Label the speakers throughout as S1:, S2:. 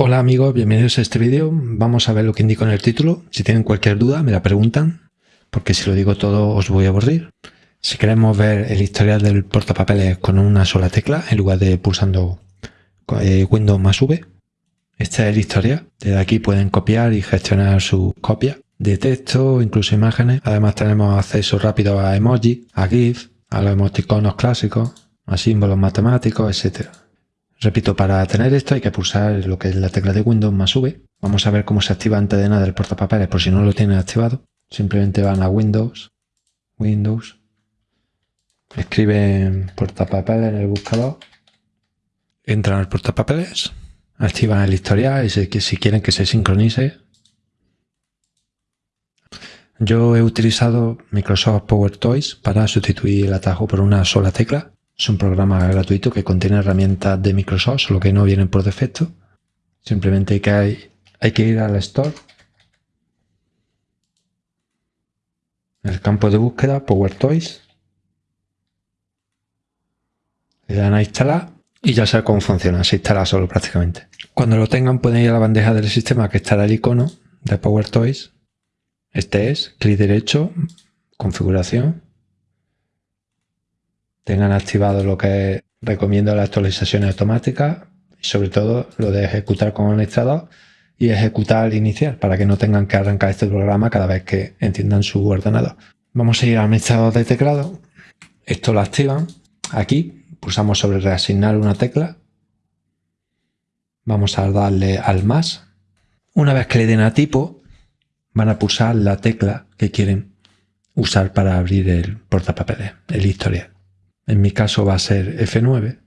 S1: Hola amigos, bienvenidos a este vídeo. Vamos a ver lo que indico en el título. Si tienen cualquier duda me la preguntan, porque si lo digo todo os voy a aburrir. Si queremos ver el historial del portapapeles con una sola tecla, en lugar de pulsando eh, Windows más V, este es el historial. Desde aquí pueden copiar y gestionar sus copias de texto, incluso imágenes. Además tenemos acceso rápido a emoji, a GIF, a los emoticonos clásicos, a símbolos matemáticos, etcétera. Repito, para tener esto hay que pulsar lo que es la tecla de Windows más V. Vamos a ver cómo se activa antes de nada el portapapeles por si no lo tienen activado. Simplemente van a Windows, Windows, escriben portapapeles en el buscador, entran al portapapeles, activan el historial y si, si quieren que se sincronice. Yo he utilizado Microsoft Power Toys para sustituir el atajo por una sola tecla es un programa gratuito que contiene herramientas de Microsoft, solo que no vienen por defecto. Simplemente hay que, ir al Store. El campo de búsqueda, Power Toys. Le dan a instalar y ya sabe cómo funciona. Se instala solo prácticamente. Cuando lo tengan pueden ir a la bandeja del sistema que estará el icono de Power Toys. Este es, clic derecho, configuración tengan activado lo que recomiendo las actualizaciones automáticas y sobre todo lo de ejecutar con administrador y ejecutar al iniciar para que no tengan que arrancar este programa cada vez que entiendan su ordenador. Vamos a ir al administrador de teclado. Esto lo activan. Aquí pulsamos sobre reasignar una tecla. Vamos a darle al más. Una vez que le den a tipo, van a pulsar la tecla que quieren usar para abrir el portapapeles, el historial. En mi caso va a ser F9.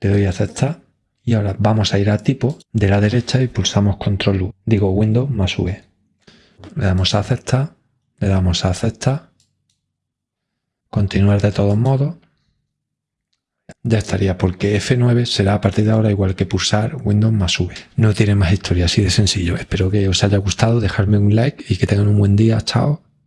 S1: Le doy a aceptar. Y ahora vamos a ir a tipo de la derecha y pulsamos control U. Digo Windows más V. Le damos a aceptar. Le damos a aceptar. Continuar de todos modos. Ya estaría, porque F9 será a partir de ahora igual que pulsar Windows más V. No tiene más historia, así de sencillo. Espero que os haya gustado, dejarme un like y que tengan un buen día. Chao.